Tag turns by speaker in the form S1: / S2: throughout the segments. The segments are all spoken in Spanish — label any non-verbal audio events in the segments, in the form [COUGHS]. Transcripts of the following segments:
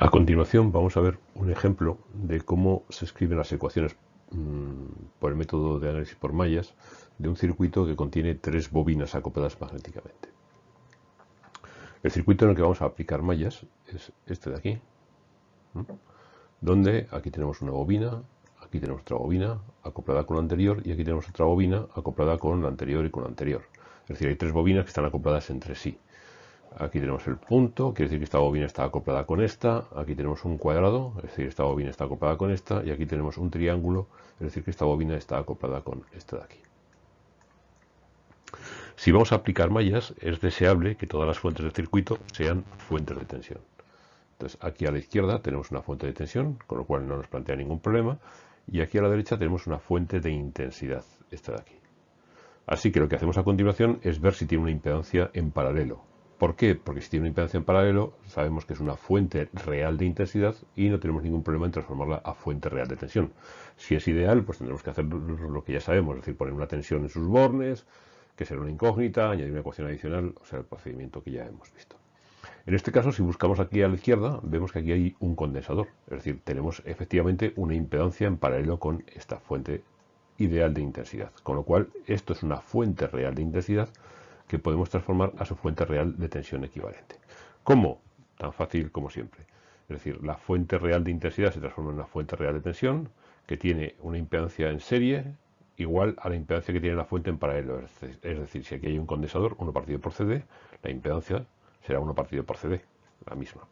S1: A continuación vamos a ver un ejemplo de cómo se escriben las ecuaciones mm, por el método de análisis por mallas de un circuito que contiene tres bobinas acopladas magnéticamente. El circuito en el que vamos a aplicar mallas es este de aquí, donde aquí tenemos una bobina, aquí tenemos otra bobina acoplada con la anterior y aquí tenemos otra bobina acoplada con la anterior y con la anterior. Es decir, hay tres bobinas que están acopladas entre sí. Aquí tenemos el punto, quiere decir que esta bobina está acoplada con esta. Aquí tenemos un cuadrado, es decir, esta bobina está acoplada con esta. Y aquí tenemos un triángulo, es decir, que esta bobina está acoplada con esta de aquí. Si vamos a aplicar mallas, es deseable que todas las fuentes del circuito sean fuentes de tensión. Entonces, aquí a la izquierda tenemos una fuente de tensión, con lo cual no nos plantea ningún problema. Y aquí a la derecha tenemos una fuente de intensidad, esta de aquí. Así que lo que hacemos a continuación es ver si tiene una impedancia en paralelo. ¿Por qué? Porque si tiene una impedancia en paralelo, sabemos que es una fuente real de intensidad y no tenemos ningún problema en transformarla a fuente real de tensión. Si es ideal, pues tendremos que hacer lo que ya sabemos, es decir, poner una tensión en sus bornes, que será una incógnita, añadir una ecuación adicional, o sea, el procedimiento que ya hemos visto. En este caso, si buscamos aquí a la izquierda, vemos que aquí hay un condensador, es decir, tenemos efectivamente una impedancia en paralelo con esta fuente ideal de intensidad, con lo cual esto es una fuente real de intensidad que podemos transformar a su fuente real de tensión equivalente. ¿Cómo? Tan fácil como siempre. Es decir, la fuente real de intensidad se transforma en una fuente real de tensión que tiene una impedancia en serie igual a la impedancia que tiene la fuente en paralelo. Es decir, si aquí hay un condensador, 1 partido por CD, la impedancia será 1 partido por CD, la misma.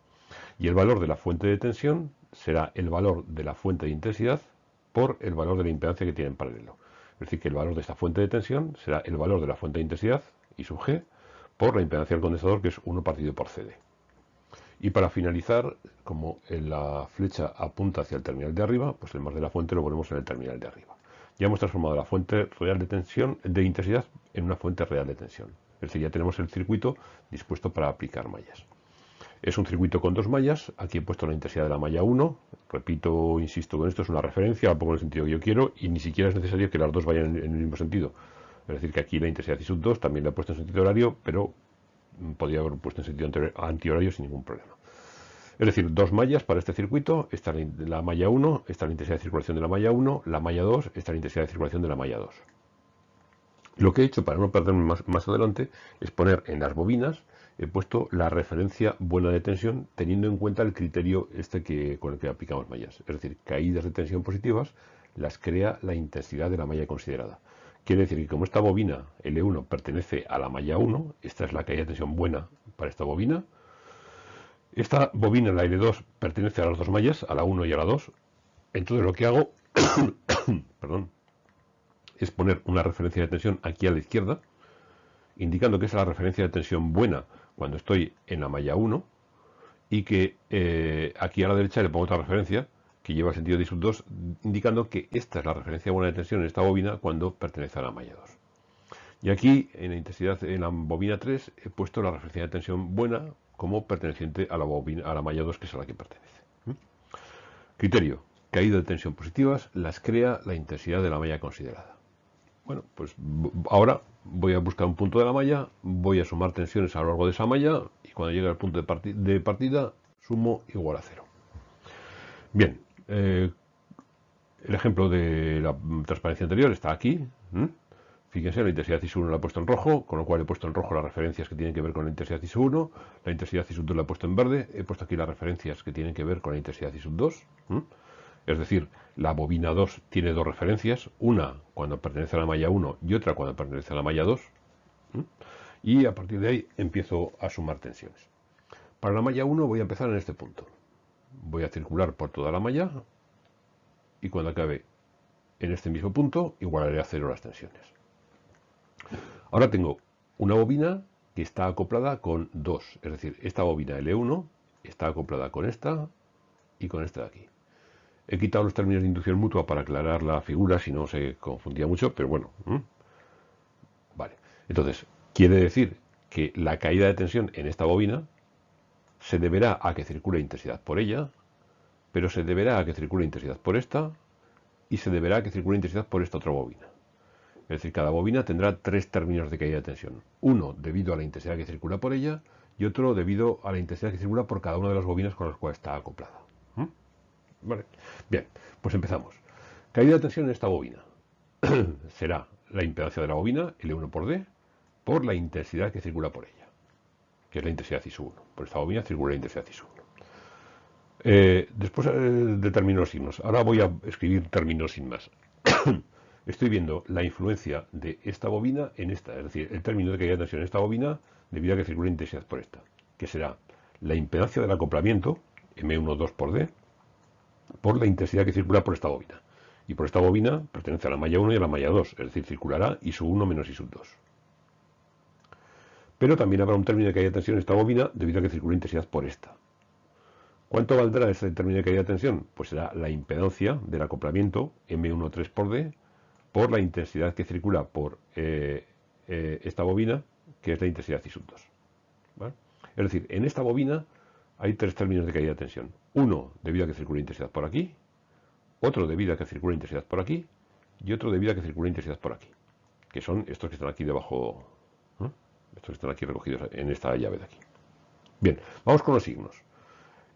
S1: Y el valor de la fuente de tensión será el valor de la fuente de intensidad por el valor de la impedancia que tiene en paralelo. Es decir, que el valor de esta fuente de tensión será el valor de la fuente de intensidad y sub g por la impedancia del condensador que es 1 partido por CD. Y para finalizar, como la flecha apunta hacia el terminal de arriba, pues el más de la fuente lo ponemos en el terminal de arriba. Ya hemos transformado la fuente real de tensión de intensidad en una fuente real de tensión. Es decir, ya tenemos el circuito dispuesto para aplicar mallas. Es un circuito con dos mallas. Aquí he puesto la intensidad de la malla 1. Repito, insisto con esto, es una referencia, la pongo en el sentido que yo quiero y ni siquiera es necesario que las dos vayan en el mismo sentido. Es decir, que aquí la intensidad I sub 2 también la he puesto en sentido horario, pero podría haber puesto en sentido antihorario sin ningún problema. Es decir, dos mallas para este circuito, está la malla 1, está la intensidad de circulación de la malla 1, la malla 2, está la intensidad de circulación de la malla 2. Lo que he hecho para no perderme más, más adelante es poner en las bobinas, he puesto la referencia buena de tensión teniendo en cuenta el criterio este que, con el que aplicamos mallas. Es decir, caídas de tensión positivas las crea la intensidad de la malla considerada. Quiere decir que como esta bobina L1 pertenece a la malla 1, esta es la caída de tensión buena para esta bobina. Esta bobina, la L2, pertenece a las dos mallas, a la 1 y a la 2. Entonces lo que hago [COUGHS] perdón, es poner una referencia de tensión aquí a la izquierda, indicando que es la referencia de tensión buena cuando estoy en la malla 1, y que eh, aquí a la derecha le pongo otra referencia que lleva sentido de sub 2, indicando que esta es la referencia buena de tensión en esta bobina cuando pertenece a la malla 2. Y aquí, en la intensidad en la bobina 3, he puesto la referencia de tensión buena como perteneciente a la, bobina, a la malla 2, que es a la que pertenece. ¿Mm? Criterio. Caída de tensión positivas las crea la intensidad de la malla considerada. Bueno, pues ahora voy a buscar un punto de la malla, voy a sumar tensiones a lo largo de esa malla y cuando llegue al punto de, partida sumo igual a cero. Bien, eh, el ejemplo de la transparencia anterior está aquí. Fíjense, la intensidad IS1 la he puesto en rojo, con lo cual he puesto en rojo las referencias que tienen que ver con la intensidad IS1. La intensidad IS2 la he puesto en verde. He puesto aquí las referencias que tienen que ver con la intensidad IS2. Es decir, la bobina 2 tiene dos referencias, una cuando pertenece a la malla 1 y otra cuando pertenece a la malla 2. Y a partir de ahí empiezo a sumar tensiones. Para la malla 1 voy a empezar en este punto voy a circular por toda la malla y cuando acabe en este mismo punto igualaré a cero las tensiones. Ahora tengo una bobina que está acoplada con dos, es decir, esta bobina L1 está acoplada con esta y con esta de aquí. He quitado los términos de inducción mutua para aclarar la figura, si no se confundía mucho, pero bueno. Vale, entonces, quiere decir que la caída de tensión en esta bobina se deberá a que circule intensidad por ella, pero se deberá a que circule intensidad por esta y se deberá a que circule intensidad por esta otra bobina. Es decir, cada bobina tendrá tres términos de caída de tensión. Uno debido a la intensidad que circula por ella y otro debido a la intensidad que circula por cada una de las bobinas con las cuales está acoplada. Bien, pues empezamos. Caída de tensión en esta bobina. [CLEARS THROAT] Será la impedancia de la bobina, L1 por D, por la intensidad que circula por ella, que es la intensidad ISU1. Por esta bobina circula la intensidad ISU1. Eh, después eh, determino los signos. Ahora voy a escribir términos sin más. [COUGHS] Estoy viendo la influencia de esta bobina en esta, es decir, el término de caída de tensión en esta bobina debido a que circula intensidad por esta, que será la impedancia del acoplamiento, M12 por D, por la intensidad que circula por esta bobina. Y por esta bobina pertenece a la malla 1 y a la malla 2, es decir, circulará I sub 1 menos I sub 2. Pero también habrá un término de caída de tensión en esta bobina debido a que circula intensidad por esta. ¿Cuánto valdrá ese término de caída de tensión? Pues será la impedancia del acoplamiento M13 por D por la intensidad que circula por eh, eh, esta bobina, que es la intensidad I sub 2. Es decir, en esta bobina hay tres términos de caída de tensión. Uno debido a que circula intensidad por aquí, otro debido a que circula intensidad por aquí y otro debido a que circula intensidad por aquí, que son estos que están aquí debajo, estos están aquí recogidos en esta llave de aquí. Bien, vamos con los signos.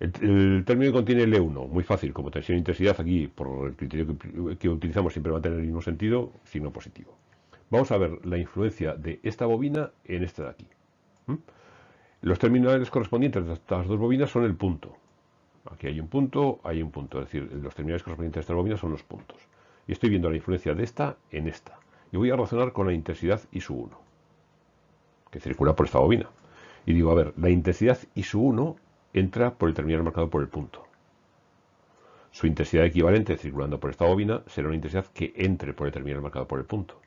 S1: El, término que contiene L1, muy fácil, como tensión e intensidad, aquí por el criterio que, utilizamos siempre va a tener el mismo sentido, signo positivo. Vamos a ver la influencia de esta bobina en esta de aquí. Los terminales correspondientes de estas dos bobinas son el punto. Aquí hay un punto, hay un punto. Es decir, los terminales correspondientes de estas bobinas son los puntos. Y estoy viendo la influencia de esta en esta. Y voy a relacionar con la intensidad I 1, que circula por esta bobina. Y digo, a ver, la intensidad I 1 entra por el terminal marcado por el punto. Su intensidad equivalente circulando por esta bobina será una intensidad que entre por el terminal marcado por el punto.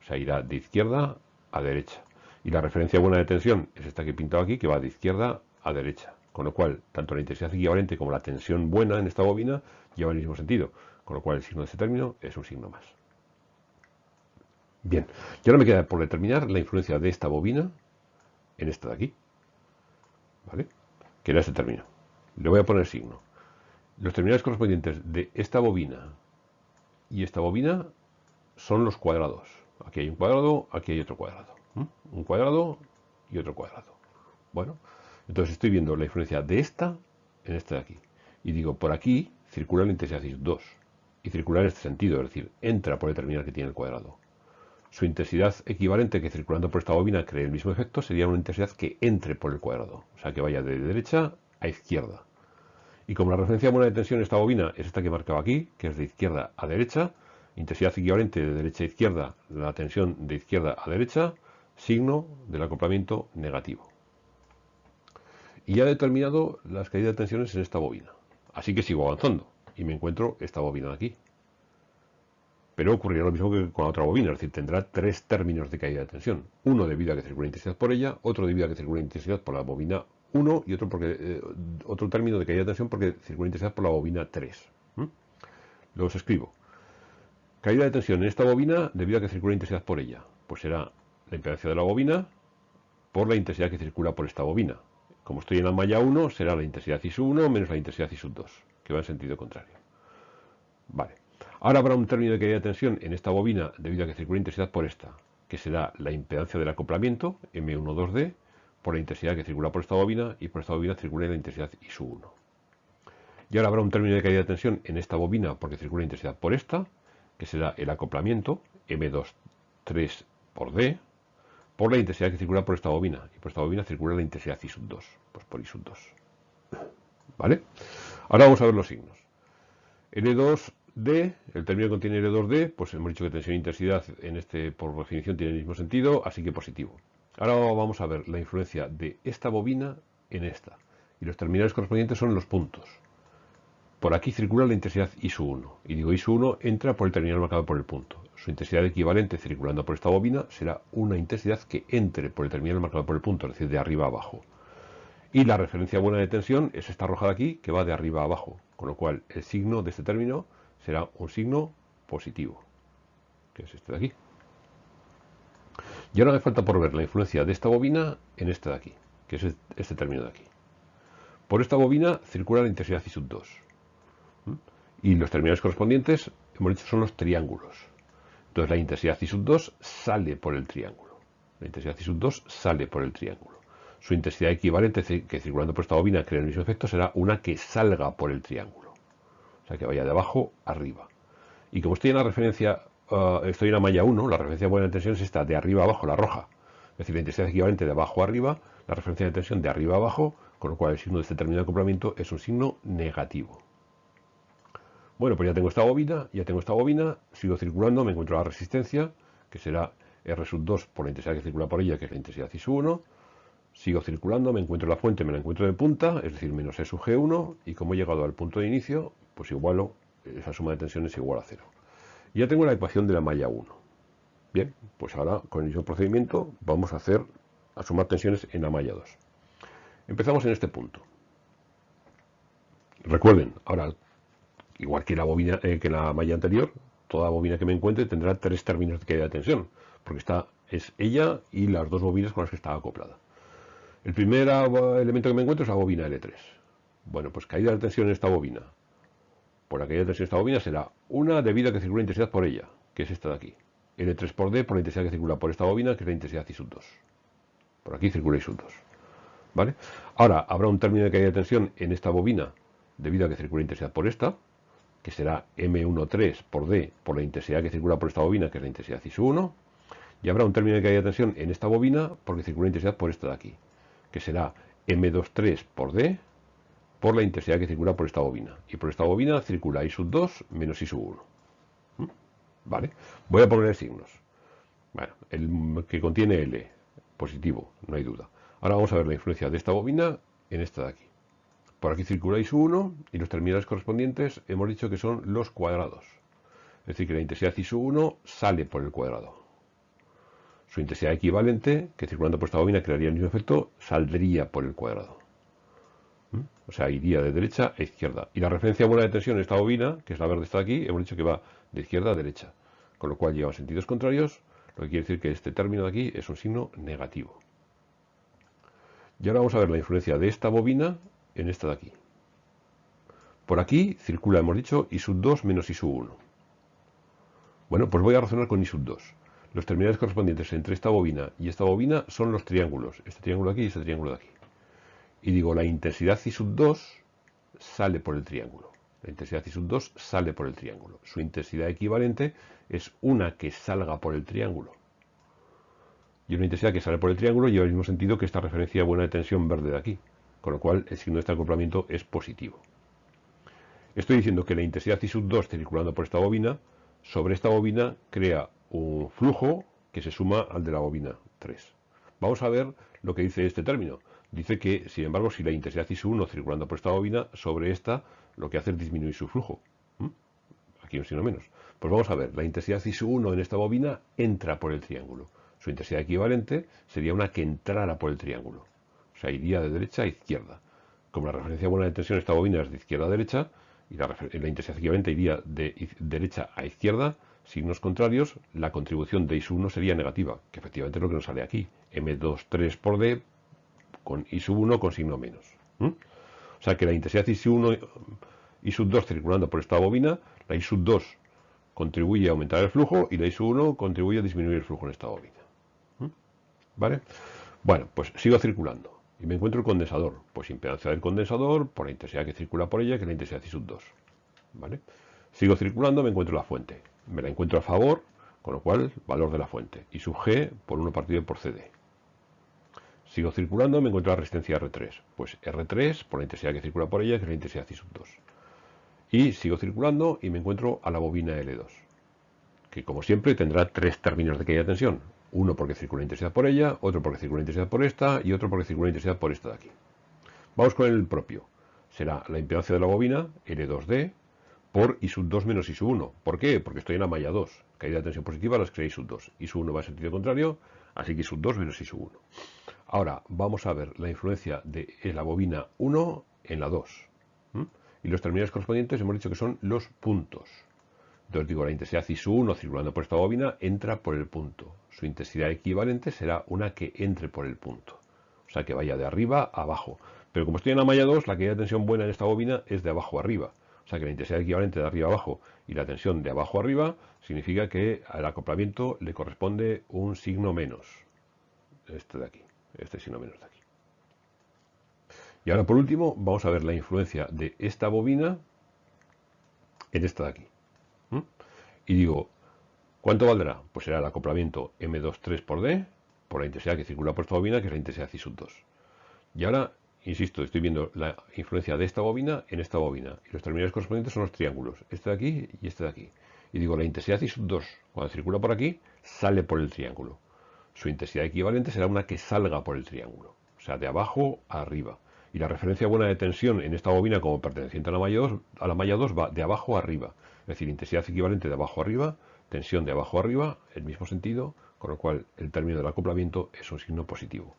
S1: O sea, irá de izquierda a derecha. Y la referencia buena de tensión es esta que he pintado aquí, que va de izquierda a derecha. Con lo cual, tanto la intensidad equivalente como la tensión buena en esta bobina llevan el mismo sentido. Con lo cual, el signo de este término es un signo más. Bien, y ahora me queda por determinar la influencia de esta bobina en esta de aquí. ¿Vale? Que era este término. Le voy a poner signo. Los terminales correspondientes de esta bobina y esta bobina son los cuadrados. Aquí hay un cuadrado, aquí hay otro cuadrado un cuadrado y otro cuadrado. Bueno, entonces estoy viendo la influencia de esta en esta de aquí. Y digo, por aquí circula la intensidad 2. Y circula en este sentido, es decir, entra por el terminal que tiene el cuadrado. Su intensidad equivalente que circulando por esta bobina cree el mismo efecto sería una intensidad que entre por el cuadrado. O sea, que vaya de derecha a izquierda. Y como la referencia buena de tensión en esta bobina es esta que he marcado aquí, que es de izquierda a derecha, intensidad equivalente de derecha a izquierda, la tensión de izquierda a derecha, signo del acoplamiento negativo. Y ya he determinado las caídas de tensiones en esta bobina. Así que sigo avanzando y me encuentro esta bobina de aquí. Pero ocurrirá lo mismo que con la otra bobina, es decir, tendrá tres términos de caída de tensión. Uno debido a que circula intensidad por ella, otro debido a que circula intensidad por la bobina 1 y otro, porque, eh, otro término de caída de tensión porque circula intensidad por la bobina 3. Luego os escribo. Caída de tensión en esta bobina debido a que circula intensidad por ella. Pues será la impedancia de la bobina por la intensidad que circula por esta bobina. Como estoy en la malla 1, será la intensidad I 1 menos la intensidad I 2, que va en sentido contrario. Vale. Ahora habrá un término de caída de tensión en esta bobina debido a que circula intensidad por esta, que será la impedancia del acoplamiento, M12D, por la intensidad que circula por esta bobina y por esta bobina circula la intensidad I 1. Y ahora habrá un término de caída de tensión en esta bobina porque circula intensidad por esta, que será el acoplamiento, M23 por D, por la intensidad que circula por esta bobina. Y por esta bobina circula la intensidad I 2, pues por I 2. ¿Vale? Ahora vamos a ver los signos. L2D, el término contiene L2D, pues hemos dicho que tensión e intensidad en este, por definición, tiene el mismo sentido, así que positivo. Ahora vamos a ver la influencia de esta bobina en esta. Y los terminales correspondientes son los puntos. Por aquí circula la intensidad I1. Y digo I1 entra por el terminal marcado por el punto. Su intensidad equivalente circulando por esta bobina será una intensidad que entre por el terminal marcado por el punto, es decir, de arriba a abajo. Y la referencia buena de tensión es esta roja de aquí, que va de arriba a abajo. Con lo cual, el signo de este término será un signo positivo, que es este de aquí. Y ahora me falta por ver la influencia de esta bobina en este de aquí, que es este término de aquí. Por esta bobina circula la intensidad I 2. Y los terminales correspondientes, hemos dicho, son los triángulos. Entonces la intensidad I 2 sale por el triángulo. La intensidad I 2 sale por el triángulo. Su intensidad equivalente, que circulando por esta bobina crea el mismo efecto, será una que salga por el triángulo. O sea, que vaya de abajo arriba. Y como estoy en la referencia, uh, estoy en la malla 1, la referencia buena de tensión es esta, de arriba abajo, la roja. Es decir, la intensidad equivalente de abajo arriba, la referencia de tensión de arriba abajo, con lo cual el signo de este término de acoplamiento es un signo negativo. Bueno, pues ya tengo esta bobina, ya tengo esta bobina, sigo circulando, me encuentro la resistencia, que será R sub 2 por la intensidad que circula por ella, que es la intensidad I sub 1. Sigo circulando, me encuentro la fuente, me la encuentro de punta, es decir, menos E sub G1, y como he llegado al punto de inicio, pues igualo, esa suma de tensiones es igual a cero. Ya tengo la ecuación de la malla 1. Bien, pues ahora con el mismo procedimiento vamos a hacer, a sumar tensiones en la malla 2. Empezamos en este punto. Recuerden, ahora igual que la bobina, eh, que la malla anterior, toda bobina que me encuentre tendrá tres términos de caída de tensión, porque está, es ella y las dos bobinas con las que está acoplada. El primer elemento que me encuentro es la bobina L3. Bueno, pues caída de tensión en esta bobina. Por la caída de tensión en esta bobina será una debido a que circula intensidad por ella, que es esta de aquí. L3 por D por la intensidad que circula por esta bobina, que es la intensidad I sub 2. Por aquí circula I sub 2. ¿Vale? Ahora, habrá un término de caída de tensión en esta bobina debido a que circula intensidad por esta, que será M13 por D por la intensidad que circula por esta bobina, que es la intensidad I 1, y habrá un término de caída de tensión en esta bobina porque circula intensidad por esta de aquí, que será M23 por D por la intensidad que circula por esta bobina. Y por esta bobina circula I sub 2 menos I sub 1. ¿Mm? ¿Vale? Voy a poner signos. Bueno, el que contiene L, positivo, no hay duda. Ahora vamos a ver la influencia de esta bobina en esta de aquí. Por aquí circula I1 y los terminales correspondientes hemos dicho que son los cuadrados. Es decir, que la intensidad I1 sale por el cuadrado. Su intensidad equivalente, que circulando por esta bobina crearía el mismo efecto, saldría por el cuadrado. O sea, iría de derecha a izquierda. Y la referencia buena de tensión en esta bobina, que es la verde está aquí, hemos dicho que va de izquierda a derecha. Con lo cual lleva sentidos contrarios, lo que quiere decir que este término de aquí es un signo negativo. Y ahora vamos a ver la influencia de esta bobina en esta de aquí. Por aquí circula, hemos dicho, I sub 2 menos I sub 1. Bueno, pues voy a razonar con I sub 2. Los terminales correspondientes entre esta bobina y esta bobina son los triángulos. Este triángulo de aquí y este triángulo de aquí. Y digo, la intensidad I sub 2 sale por el triángulo. La intensidad I sub 2 sale por el triángulo. Su intensidad equivalente es una que salga por el triángulo. Y una intensidad que sale por el triángulo lleva el mismo sentido que esta referencia buena de tensión verde de aquí con lo cual el signo de este acoplamiento es positivo. Estoy diciendo que la intensidad I sub 2 circulando por esta bobina, sobre esta bobina crea un flujo que se suma al de la bobina 3. Vamos a ver lo que dice este término. Dice que, sin embargo, si la intensidad sub 1 circulando por esta bobina, sobre esta lo que hace es disminuir su flujo. ¿Mm? Aquí un signo menos. Pues vamos a ver, la intensidad I sub 1 en esta bobina entra por el triángulo. Su intensidad equivalente sería una que entrara por el triángulo. O sea, iría de derecha a izquierda. Como la referencia buena de tensión esta bobina es de izquierda a derecha, y la, intensidad equivalente iría de derecha a izquierda, signos contrarios, la contribución de I1 sería negativa, que efectivamente es lo que nos sale aquí. M23 por D con I1 con signo menos. O sea que la intensidad I1 y sub 2 circulando por esta bobina, la I sub 2 contribuye a aumentar el flujo y la I sub 1 contribuye a disminuir el flujo en esta bobina. ¿Vale? Bueno, pues sigo circulando y me encuentro el condensador. Pues impedancia del condensador por la intensidad que circula por ella, que es la intensidad I sub 2. ¿Vale? Sigo circulando, me encuentro la fuente. Me la encuentro a favor, con lo cual, valor de la fuente. Y sub G por 1 partido por CD. Sigo circulando, me encuentro la resistencia R3. Pues R3 por la intensidad que circula por ella, es la intensidad I sub 2. Y sigo circulando y me encuentro a la bobina L2. Que como siempre tendrá tres términos de caída de tensión. Uno porque circula intensidad por ella, otro porque circula intensidad por esta y otro porque circula intensidad por esta de aquí. Vamos con el propio. Será la impedancia de la bobina, L2D, por I sub 2 menos I sub 1. ¿Por qué? Porque estoy en la malla 2. Caída de tensión positiva las creé I sub 2. I sub 1 va en sentido contrario, así que sub 2 menos I sub 1. Ahora vamos a ver la influencia de la bobina 1 en la 2. Y los terminales correspondientes hemos dicho que son los puntos. Entonces digo, la intensidad I sub 1 circulando por esta bobina entra por el punto su intensidad equivalente será una que entre por el punto. O sea, que vaya de arriba a abajo. Pero como estoy en la malla 2, la caída de tensión buena en esta bobina es de abajo a arriba. O sea, que la intensidad equivalente de arriba abajo y la tensión de abajo arriba significa que al acoplamiento le corresponde un signo menos. Este de aquí. Este signo menos de aquí. Y ahora por último vamos a ver la influencia de esta bobina en esta de aquí. Y digo, ¿cuánto valdrá? Pues será el acoplamiento M23 por D por la intensidad que circula por esta bobina, que es la intensidad ci sub 2. Y ahora, insisto, estoy viendo la influencia de esta bobina en esta bobina. Y los terminales correspondientes son los triángulos, este de aquí y este de aquí. Y digo, la intensidad sub 2, cuando circula por aquí, sale por el triángulo. Su intensidad equivalente será una que salga por el triángulo. O sea, de abajo a arriba. Y la referencia buena de tensión en esta bobina como perteneciente a la malla 2, a la malla 2 va de abajo a arriba. Es decir, intensidad equivalente de abajo a arriba, tensión de abajo a arriba, el mismo sentido, con lo cual el término del acoplamiento es un signo positivo.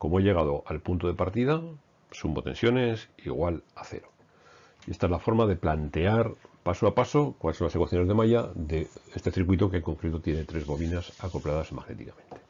S1: Como he llegado al punto de partida, sumo tensiones igual a cero. Y esta es la forma de plantear paso a paso cuáles son las ecuaciones de malla de este circuito que en concreto tiene tres bobinas acopladas magnéticamente.